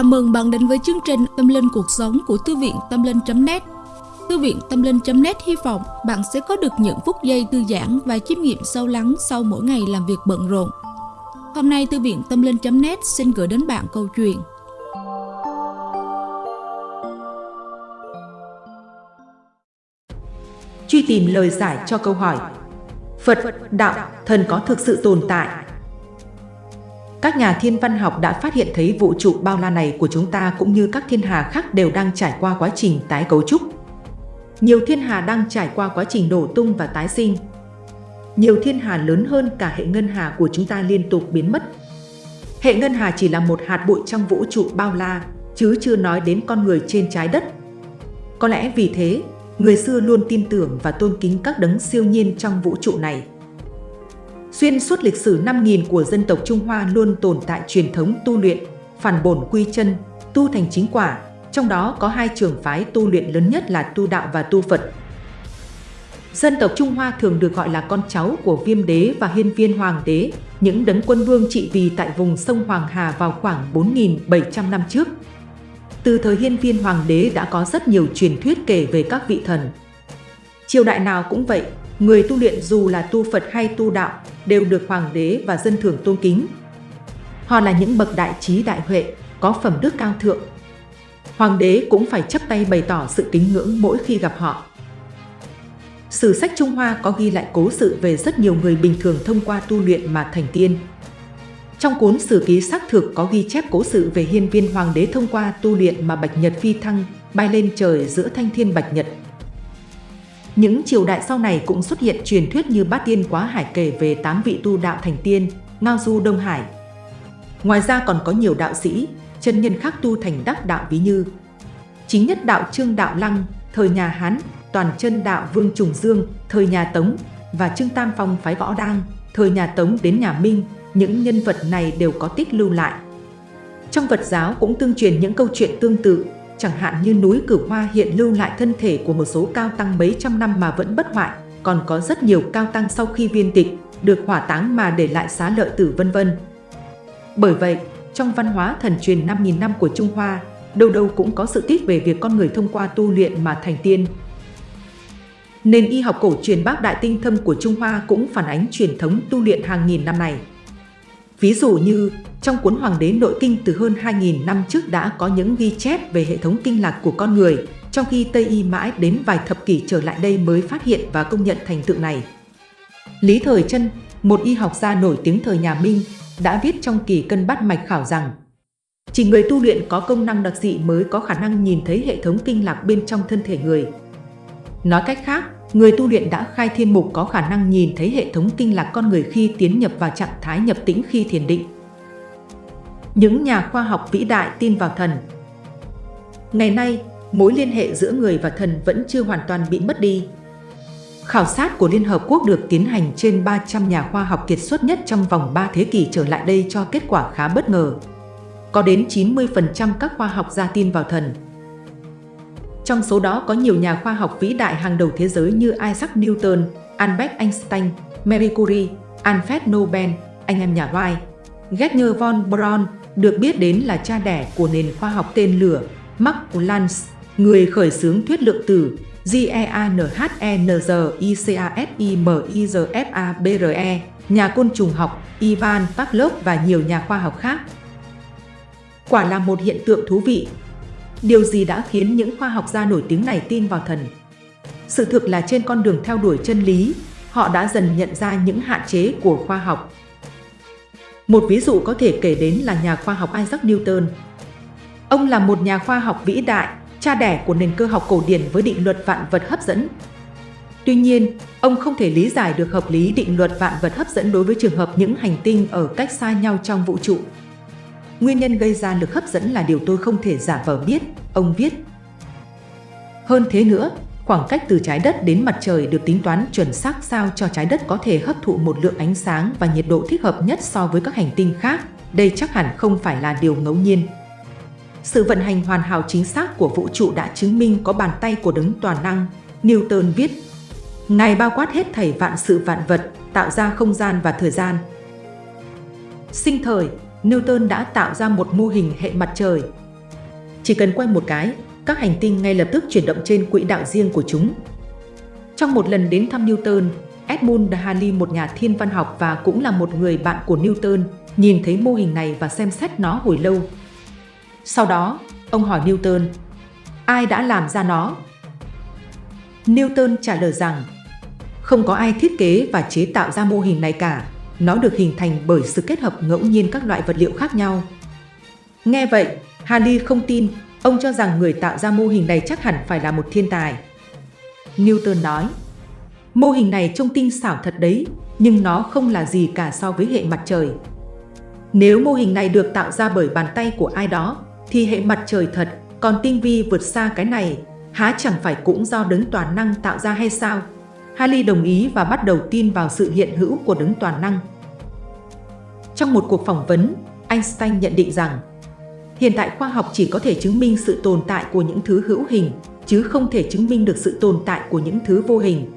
Chào mừng bạn đến với chương trình Tâm Linh Cuộc Sống của Thư viện Tâm Linh.net Thư viện Tâm Linh.net hy vọng bạn sẽ có được những phút giây thư giãn và chiêm nghiệm sâu lắng sau mỗi ngày làm việc bận rộn. Hôm nay Thư viện Tâm Linh.net xin gửi đến bạn câu chuyện Truy tìm lời giải cho câu hỏi Phật, đạo, thần có thực sự tồn tại các nhà thiên văn học đã phát hiện thấy vũ trụ bao la này của chúng ta cũng như các thiên hà khác đều đang trải qua quá trình tái cấu trúc. Nhiều thiên hà đang trải qua quá trình đổ tung và tái sinh. Nhiều thiên hà lớn hơn cả hệ ngân hà của chúng ta liên tục biến mất. Hệ ngân hà chỉ là một hạt bụi trong vũ trụ bao la, chứ chưa nói đến con người trên trái đất. Có lẽ vì thế, người xưa luôn tin tưởng và tôn kính các đấng siêu nhiên trong vũ trụ này. Xuyên suốt lịch sử 5.000 của dân tộc Trung Hoa luôn tồn tại truyền thống tu luyện, phản bổn quy chân, tu thành chính quả, trong đó có hai trường phái tu luyện lớn nhất là tu đạo và tu Phật. Dân tộc Trung Hoa thường được gọi là con cháu của viêm đế và hiên viên hoàng đế, những đấng quân vương trị vì tại vùng sông Hoàng Hà vào khoảng 4.700 năm trước. Từ thời hiên viên hoàng đế đã có rất nhiều truyền thuyết kể về các vị thần. Triều đại nào cũng vậy, người tu luyện dù là tu Phật hay tu đạo đều được hoàng đế và dân thường tôn kính. Họ là những bậc đại trí đại huệ, có phẩm đức cao thượng. Hoàng đế cũng phải chấp tay bày tỏ sự kính ngưỡng mỗi khi gặp họ. Sử sách Trung Hoa có ghi lại cố sự về rất nhiều người bình thường thông qua tu luyện mà thành tiên. Trong cuốn Sử ký xác thực có ghi chép cố sự về hiên viên hoàng đế thông qua tu luyện mà Bạch Nhật phi thăng, bay lên trời giữa thanh thiên Bạch Nhật, những triều đại sau này cũng xuất hiện truyền thuyết như Bát Tiên Quá Hải kể về tám vị tu đạo thành tiên, Ngao Du Đông Hải. Ngoài ra còn có nhiều đạo sĩ, chân nhân khác tu thành đắc đạo ví như Chính nhất đạo Trương Đạo Lăng, thời nhà Hán, toàn chân đạo Vương Trùng Dương, thời nhà Tống và Trương Tam Phong phái võ đăng, thời nhà Tống đến nhà Minh, những nhân vật này đều có tích lưu lại. Trong Phật giáo cũng tương truyền những câu chuyện tương tự chẳng hạn như núi Cửu Hoa hiện lưu lại thân thể của một số cao tăng mấy trăm năm mà vẫn bất hoại, còn có rất nhiều cao tăng sau khi viên tịch, được hỏa táng mà để lại xá lợi tử vân vân. Bởi vậy, trong văn hóa thần truyền 5.000 năm của Trung Hoa, đâu đâu cũng có sự tiết về việc con người thông qua tu luyện mà thành tiên. Nền y học cổ truyền bác đại tinh thâm của Trung Hoa cũng phản ánh truyền thống tu luyện hàng nghìn năm này. Ví dụ như, trong cuốn Hoàng đế Nội Kinh từ hơn 2.000 năm trước đã có những ghi chép về hệ thống kinh lạc của con người, trong khi Tây Y mãi đến vài thập kỷ trở lại đây mới phát hiện và công nhận thành tựu này. Lý Thời Trân, một y học gia nổi tiếng thời nhà Minh, đã viết trong kỳ cân bát mạch khảo rằng chỉ người tu luyện có công năng đặc dị mới có khả năng nhìn thấy hệ thống kinh lạc bên trong thân thể người. Nói cách khác, người tu luyện đã khai thiên mục có khả năng nhìn thấy hệ thống kinh lạc con người khi tiến nhập vào trạng thái nhập tĩnh khi thiền định. Những nhà khoa học vĩ đại tin vào thần Ngày nay, mối liên hệ giữa người và thần vẫn chưa hoàn toàn bị mất đi. Khảo sát của Liên Hợp Quốc được tiến hành trên 300 nhà khoa học kiệt xuất nhất trong vòng 3 thế kỷ trở lại đây cho kết quả khá bất ngờ. Có đến 90% các khoa học gia tin vào thần, trong số đó có nhiều nhà khoa học vĩ đại hàng đầu thế giới như Isaac Newton, Albert Einstein, Marie Curie, Alfred Nobel, anh em nhà Wright. Gessner von Braun được biết đến là cha đẻ của nền khoa học tên lửa, Max Planck, người khởi xướng thuyết lượng tử, GEANHENZICASIMIZFABRE, nhà côn trùng học, Ivan Pavlov và nhiều nhà khoa học khác. Quả là một hiện tượng thú vị Điều gì đã khiến những khoa học gia nổi tiếng này tin vào thần? Sự thực là trên con đường theo đuổi chân lý, họ đã dần nhận ra những hạn chế của khoa học. Một ví dụ có thể kể đến là nhà khoa học Isaac Newton. Ông là một nhà khoa học vĩ đại, cha đẻ của nền cơ học cổ điển với định luật vạn vật hấp dẫn. Tuy nhiên, ông không thể lý giải được hợp lý định luật vạn vật hấp dẫn đối với trường hợp những hành tinh ở cách xa nhau trong vũ trụ. Nguyên nhân gây ra lực hấp dẫn là điều tôi không thể giả vờ biết, ông viết. Hơn thế nữa, khoảng cách từ trái đất đến mặt trời được tính toán chuẩn xác sao cho trái đất có thể hấp thụ một lượng ánh sáng và nhiệt độ thích hợp nhất so với các hành tinh khác. Đây chắc hẳn không phải là điều ngẫu nhiên. Sự vận hành hoàn hảo chính xác của vũ trụ đã chứng minh có bàn tay của đấng toàn năng. Newton viết, Ngài bao quát hết thảy vạn sự vạn vật, tạo ra không gian và thời gian. Sinh thời, Newton đã tạo ra một mô hình hệ mặt trời. Chỉ cần quay một cái, các hành tinh ngay lập tức chuyển động trên quỹ đạo riêng của chúng. Trong một lần đến thăm Newton, Edmund Halley, một nhà thiên văn học và cũng là một người bạn của Newton, nhìn thấy mô hình này và xem xét nó hồi lâu. Sau đó, ông hỏi Newton, ai đã làm ra nó? Newton trả lời rằng, không có ai thiết kế và chế tạo ra mô hình này cả. Nó được hình thành bởi sự kết hợp ngẫu nhiên các loại vật liệu khác nhau. Nghe vậy, Halley không tin, ông cho rằng người tạo ra mô hình này chắc hẳn phải là một thiên tài. Newton nói, mô hình này trông tinh xảo thật đấy, nhưng nó không là gì cả so với hệ mặt trời. Nếu mô hình này được tạo ra bởi bàn tay của ai đó, thì hệ mặt trời thật, còn tinh vi vượt xa cái này, há chẳng phải cũng do đấng toàn năng tạo ra hay sao? Halley đồng ý và bắt đầu tin vào sự hiện hữu của đấng toàn năng. Trong một cuộc phỏng vấn, Einstein nhận định rằng hiện tại khoa học chỉ có thể chứng minh sự tồn tại của những thứ hữu hình, chứ không thể chứng minh được sự tồn tại của những thứ vô hình.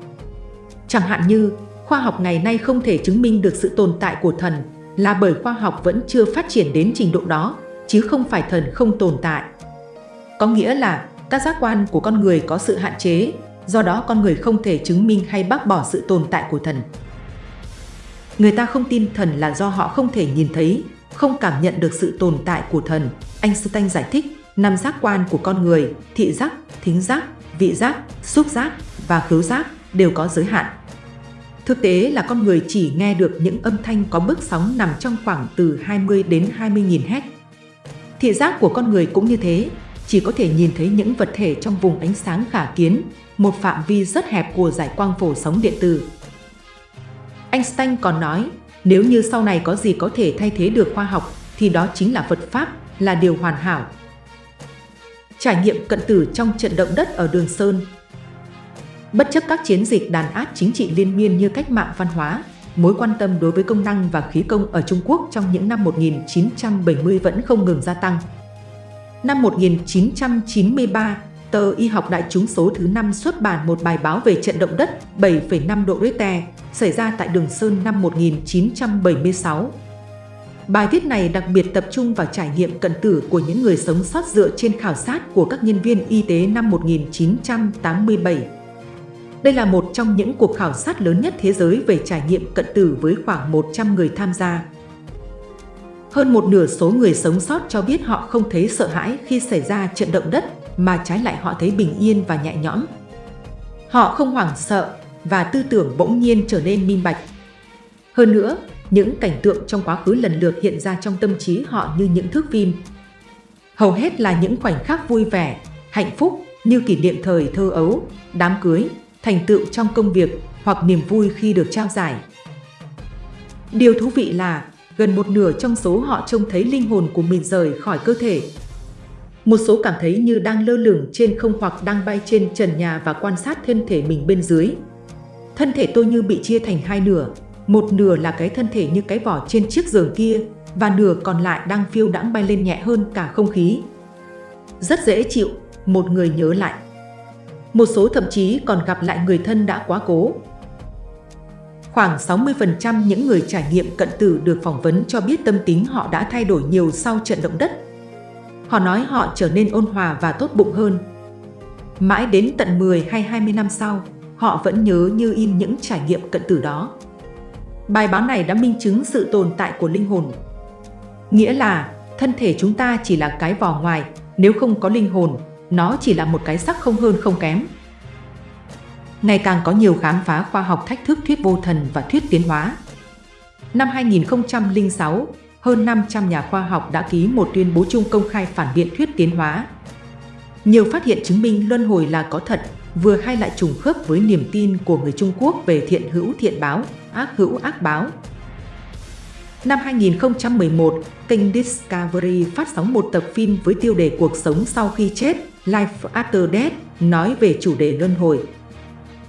Chẳng hạn như, khoa học ngày nay không thể chứng minh được sự tồn tại của thần là bởi khoa học vẫn chưa phát triển đến trình độ đó, chứ không phải thần không tồn tại. Có nghĩa là các giác quan của con người có sự hạn chế, do đó con người không thể chứng minh hay bác bỏ sự tồn tại của thần. Người ta không tin thần là do họ không thể nhìn thấy, không cảm nhận được sự tồn tại của thần. Einstein giải thích, năm giác quan của con người, thị giác, thính giác, vị giác, xúc giác và khứu giác đều có giới hạn. Thực tế là con người chỉ nghe được những âm thanh có bước sóng nằm trong khoảng từ 20 đến 20 nghìn Hz. Thị giác của con người cũng như thế, chỉ có thể nhìn thấy những vật thể trong vùng ánh sáng khả kiến, một phạm vi rất hẹp của giải quang phổ sóng điện tử. Einstein còn nói, nếu như sau này có gì có thể thay thế được khoa học, thì đó chính là Phật Pháp, là điều hoàn hảo. Trải nghiệm cận tử trong trận động đất ở Đường Sơn Bất chấp các chiến dịch đàn áp chính trị liên miên như cách mạng văn hóa, mối quan tâm đối với công năng và khí công ở Trung Quốc trong những năm 1970 vẫn không ngừng gia tăng. Năm 1993, tờ Y học đại chúng số thứ 5 xuất bản một bài báo về trận động đất 7,5 độ Richter xảy ra tại Đường Sơn năm 1976. Bài viết này đặc biệt tập trung vào trải nghiệm cận tử của những người sống sót dựa trên khảo sát của các nhân viên y tế năm 1987. Đây là một trong những cuộc khảo sát lớn nhất thế giới về trải nghiệm cận tử với khoảng 100 người tham gia. Hơn một nửa số người sống sót cho biết họ không thấy sợ hãi khi xảy ra trận động đất, mà trái lại họ thấy bình yên và nhẹ nhõm. Họ không hoảng sợ và tư tưởng bỗng nhiên trở nên minh bạch. Hơn nữa, những cảnh tượng trong quá khứ lần lượt hiện ra trong tâm trí họ như những thước phim. Hầu hết là những khoảnh khắc vui vẻ, hạnh phúc như kỷ niệm thời thơ ấu, đám cưới, thành tựu trong công việc hoặc niềm vui khi được trao giải. Điều thú vị là gần một nửa trong số họ trông thấy linh hồn của mình rời khỏi cơ thể. Một số cảm thấy như đang lơ lửng trên không hoặc đang bay trên trần nhà và quan sát thân thể mình bên dưới. Thân thể tôi như bị chia thành hai nửa, một nửa là cái thân thể như cái vỏ trên chiếc giường kia và nửa còn lại đang phiêu đãng bay lên nhẹ hơn cả không khí. Rất dễ chịu, một người nhớ lại. Một số thậm chí còn gặp lại người thân đã quá cố, Khoảng 60% những người trải nghiệm cận tử được phỏng vấn cho biết tâm tính họ đã thay đổi nhiều sau trận động đất. Họ nói họ trở nên ôn hòa và tốt bụng hơn. Mãi đến tận 10 hay 20 năm sau, họ vẫn nhớ như in những trải nghiệm cận tử đó. Bài báo này đã minh chứng sự tồn tại của linh hồn. Nghĩa là thân thể chúng ta chỉ là cái vỏ ngoài, nếu không có linh hồn, nó chỉ là một cái sắc không hơn không kém ngày càng có nhiều khám phá khoa học thách thức thuyết vô thần và thuyết tiến hóa. Năm 2006, hơn 500 nhà khoa học đã ký một tuyên bố chung công khai phản biện thuyết tiến hóa. Nhiều phát hiện chứng minh luân hồi là có thật, vừa hay lại trùng khớp với niềm tin của người Trung Quốc về thiện hữu thiện báo, ác hữu ác báo. Năm 2011, kênh Discovery phát sóng một tập phim với tiêu đề Cuộc sống sau khi chết, Life After Death, nói về chủ đề luân hồi.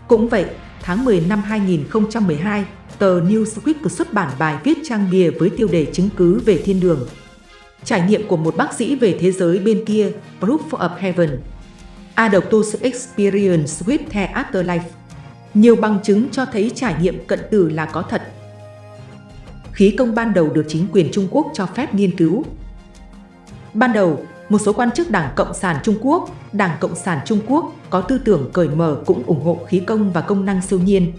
Cũng vậy, tháng 10 năm 2012, tờ Newsweek xuất bản bài viết trang bìa với tiêu đề chứng cứ về thiên đường. Trải nghiệm của một bác sĩ về thế giới bên kia, Proof of Heaven. A Experience with the Afterlife. Nhiều bằng chứng cho thấy trải nghiệm cận tử là có thật. Khí công ban đầu được chính quyền Trung Quốc cho phép nghiên cứu. Ban đầu, một số quan chức Đảng Cộng sản Trung Quốc, Đảng Cộng sản Trung Quốc có tư tưởng cởi mở cũng ủng hộ khí công và công năng siêu nhiên.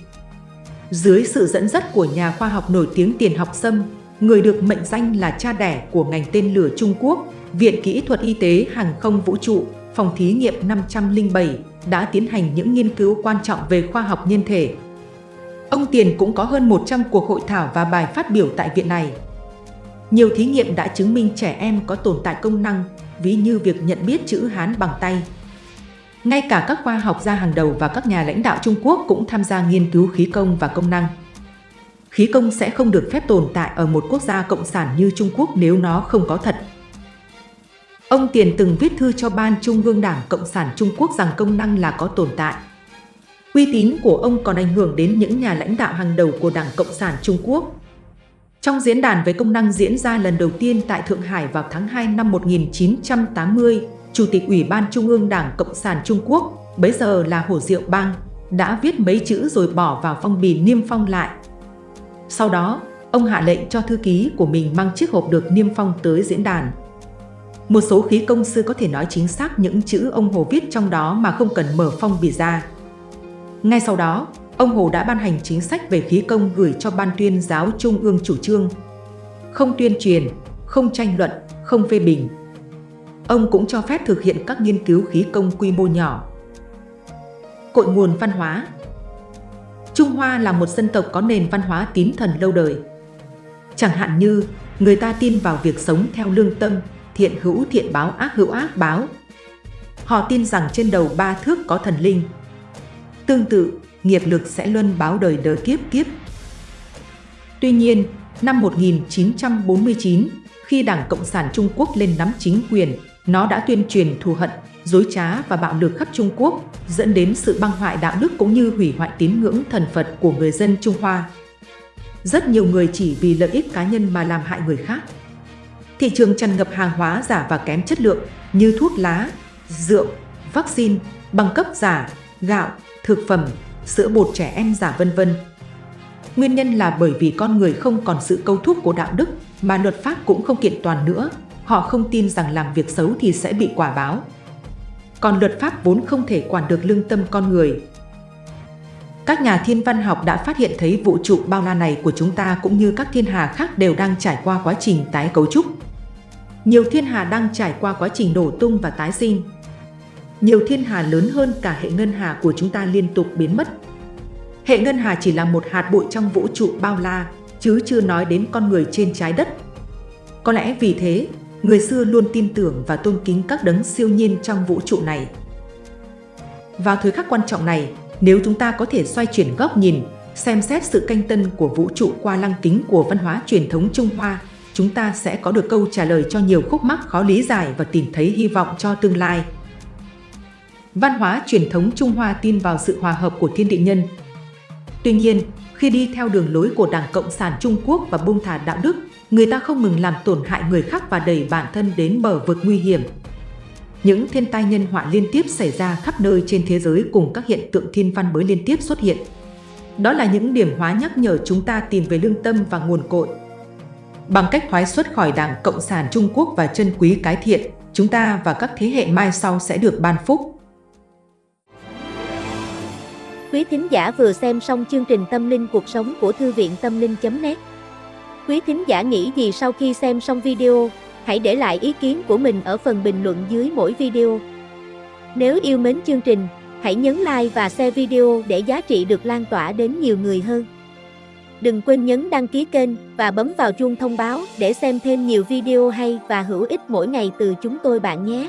Dưới sự dẫn dắt của nhà khoa học nổi tiếng Tiền Học Sâm, người được mệnh danh là cha đẻ của ngành tên lửa Trung Quốc, Viện Kỹ thuật Y tế Hàng không Vũ trụ, Phòng thí nghiệm 507 đã tiến hành những nghiên cứu quan trọng về khoa học nhân thể. Ông Tiền cũng có hơn 100 cuộc hội thảo và bài phát biểu tại viện này. Nhiều thí nghiệm đã chứng minh trẻ em có tồn tại công năng, ví như việc nhận biết chữ Hán bằng tay. Ngay cả các khoa học gia hàng đầu và các nhà lãnh đạo Trung Quốc cũng tham gia nghiên cứu khí công và công năng. Khí công sẽ không được phép tồn tại ở một quốc gia cộng sản như Trung Quốc nếu nó không có thật. Ông Tiền từng viết thư cho Ban Trung ương Đảng Cộng sản Trung Quốc rằng công năng là có tồn tại. Uy tín của ông còn ảnh hưởng đến những nhà lãnh đạo hàng đầu của Đảng Cộng sản Trung Quốc. Trong diễn đàn về công năng diễn ra lần đầu tiên tại Thượng Hải vào tháng 2 năm 1980, Chủ tịch Ủy ban Trung ương Đảng Cộng sản Trung Quốc, bấy giờ là Hồ Diệu Bang, đã viết mấy chữ rồi bỏ vào phong bì niêm phong lại. Sau đó, ông hạ lệnh cho thư ký của mình mang chiếc hộp được niêm phong tới diễn đàn. Một số khí công sư có thể nói chính xác những chữ ông Hồ viết trong đó mà không cần mở phong bì ra. Ngay sau đó, ông Hồ đã ban hành chính sách về khí công gửi cho Ban tuyên giáo Trung ương chủ trương. Không tuyên truyền, không tranh luận, không phê bình. Ông cũng cho phép thực hiện các nghiên cứu khí công quy mô nhỏ. Cội nguồn văn hóa Trung Hoa là một dân tộc có nền văn hóa tín thần lâu đời. Chẳng hạn như, người ta tin vào việc sống theo lương tâm, thiện hữu thiện báo ác hữu ác báo. Họ tin rằng trên đầu ba thước có thần linh. Tương tự, nghiệp lực sẽ luân báo đời đời kiếp kiếp. Tuy nhiên, năm 1949, khi Đảng Cộng sản Trung Quốc lên nắm chính quyền, nó đã tuyên truyền thù hận, dối trá và bạo lực khắp Trung Quốc, dẫn đến sự băng hoại đạo đức cũng như hủy hoại tín ngưỡng thần Phật của người dân Trung Hoa. Rất nhiều người chỉ vì lợi ích cá nhân mà làm hại người khác. Thị trường tràn ngập hàng hóa giả và kém chất lượng như thuốc lá, rượu, vaccine, bằng cấp giả, gạo, thực phẩm, sữa bột trẻ em giả vân vân. Nguyên nhân là bởi vì con người không còn sự câu thúc của đạo đức mà luật pháp cũng không kiện toàn nữa. Họ không tin rằng làm việc xấu thì sẽ bị quả báo. Còn luật pháp vốn không thể quản được lương tâm con người. Các nhà thiên văn học đã phát hiện thấy vũ trụ bao la này của chúng ta cũng như các thiên hà khác đều đang trải qua quá trình tái cấu trúc. Nhiều thiên hà đang trải qua quá trình đổ tung và tái sinh. Nhiều thiên hà lớn hơn cả hệ ngân hà của chúng ta liên tục biến mất. Hệ ngân hà chỉ là một hạt bụi trong vũ trụ bao la, chứ chưa nói đến con người trên trái đất. Có lẽ vì thế, người xưa luôn tin tưởng và tôn kính các đấng siêu nhiên trong vũ trụ này. Vào thời khắc quan trọng này, nếu chúng ta có thể xoay chuyển góc nhìn, xem xét sự canh tân của vũ trụ qua lăng kính của văn hóa truyền thống Trung Hoa, chúng ta sẽ có được câu trả lời cho nhiều khúc mắc khó lý giải và tìm thấy hy vọng cho tương lai. Văn hóa truyền thống Trung Hoa tin vào sự hòa hợp của thiên địa nhân. Tuy nhiên, khi đi theo đường lối của Đảng Cộng sản Trung Quốc và buông thả đạo đức, người ta không ngừng làm tổn hại người khác và đẩy bản thân đến bờ vực nguy hiểm. Những thiên tai nhân họa liên tiếp xảy ra khắp nơi trên thế giới cùng các hiện tượng thiên văn mới liên tiếp xuất hiện. Đó là những điểm hóa nhắc nhở chúng ta tìm về lương tâm và nguồn cội. Bằng cách thoái xuất khỏi Đảng Cộng sản Trung Quốc và chân quý cái thiện, chúng ta và các thế hệ mai sau sẽ được ban phúc. Quý thính giả vừa xem xong chương trình Tâm linh cuộc sống của Thư viện Tâm linh.net Quý thính giả nghĩ gì sau khi xem xong video, hãy để lại ý kiến của mình ở phần bình luận dưới mỗi video. Nếu yêu mến chương trình, hãy nhấn like và share video để giá trị được lan tỏa đến nhiều người hơn. Đừng quên nhấn đăng ký kênh và bấm vào chuông thông báo để xem thêm nhiều video hay và hữu ích mỗi ngày từ chúng tôi bạn nhé.